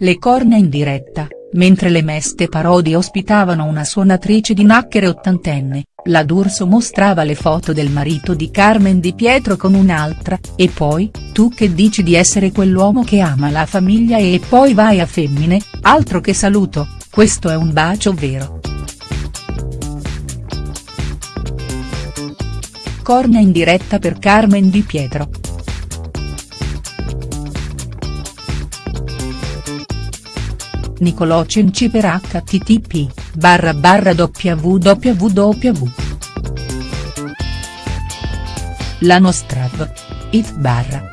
Le corna in diretta, mentre le meste parodie ospitavano una suonatrice di nacchere ottantenne, la D'Urso mostrava le foto del marito di Carmen Di Pietro con un'altra, e poi, tu che dici di essere quell'uomo che ama la famiglia e poi vai a femmine, altro che saluto, questo è un bacio vero. Corna in diretta per Carmen Di Pietro. Nicolò Cenci per http, barra barra www. La nostra v. it barra.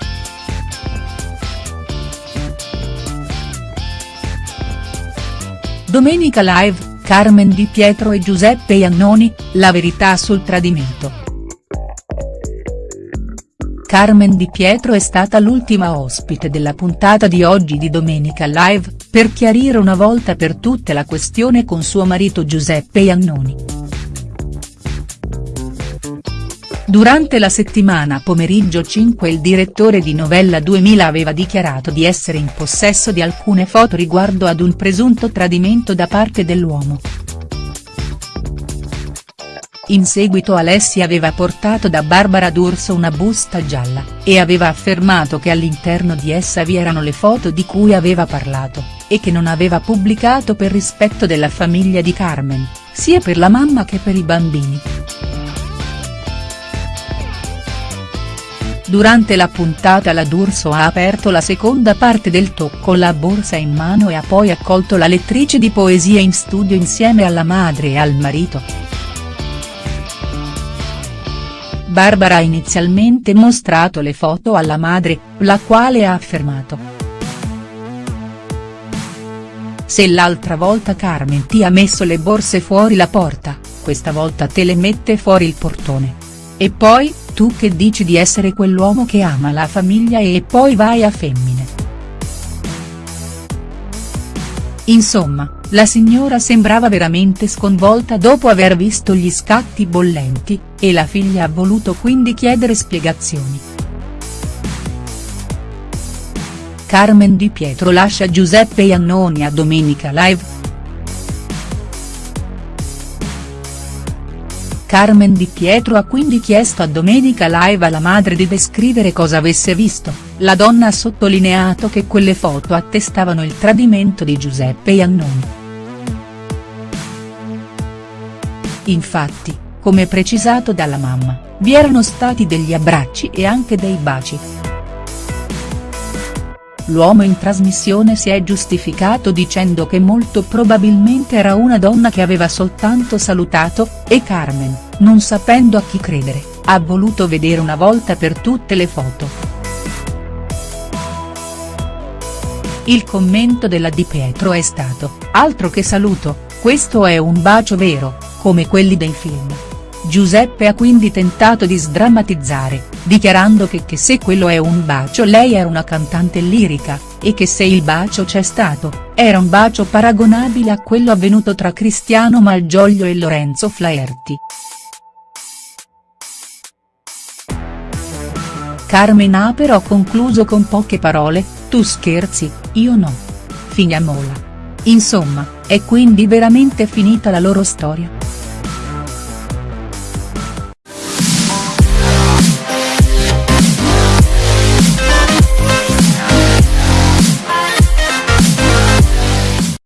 Domenica live, Carmen Di Pietro e Giuseppe Iannoni, la verità sul tradimento. Carmen Di Pietro è stata l'ultima ospite della puntata di oggi di Domenica Live, per chiarire una volta per tutte la questione con suo marito Giuseppe Iannoni. Durante la settimana pomeriggio 5 il direttore di Novella 2000 aveva dichiarato di essere in possesso di alcune foto riguardo ad un presunto tradimento da parte dell'uomo. In seguito Alessia aveva portato da Barbara D'Urso una busta gialla, e aveva affermato che all'interno di essa vi erano le foto di cui aveva parlato, e che non aveva pubblicato per rispetto della famiglia di Carmen, sia per la mamma che per i bambini. Durante la puntata la D'Urso ha aperto la seconda parte del talk con la borsa in mano e ha poi accolto la lettrice di poesia in studio insieme alla madre e al marito. Barbara ha inizialmente mostrato le foto alla madre, la quale ha affermato. Se l'altra volta Carmen ti ha messo le borse fuori la porta, questa volta te le mette fuori il portone. E poi, tu che dici di essere quell'uomo che ama la famiglia e poi vai a femmine. Insomma, la signora sembrava veramente sconvolta dopo aver visto gli scatti bollenti, e la figlia ha voluto quindi chiedere spiegazioni. Carmen Di Pietro lascia Giuseppe Iannoni a Domenica Live. Carmen Di Pietro ha quindi chiesto a Domenica Live alla madre di descrivere cosa avesse visto, la donna ha sottolineato che quelle foto attestavano il tradimento di Giuseppe Iannoni. Infatti, come precisato dalla mamma, vi erano stati degli abbracci e anche dei baci. L'uomo in trasmissione si è giustificato dicendo che molto probabilmente era una donna che aveva soltanto salutato, e Carmen, non sapendo a chi credere, ha voluto vedere una volta per tutte le foto. Il commento della Di Pietro è stato, altro che saluto, questo è un bacio vero, come quelli dei film. Giuseppe ha quindi tentato di sdrammatizzare, dichiarando che, che se quello è un bacio lei era una cantante lirica, e che se il bacio c'è stato, era un bacio paragonabile a quello avvenuto tra Cristiano Malgioglio e Lorenzo Flaherty. Carmen ha però concluso con poche parole, tu scherzi, io no. Finiamola. Insomma, è quindi veramente finita la loro storia?.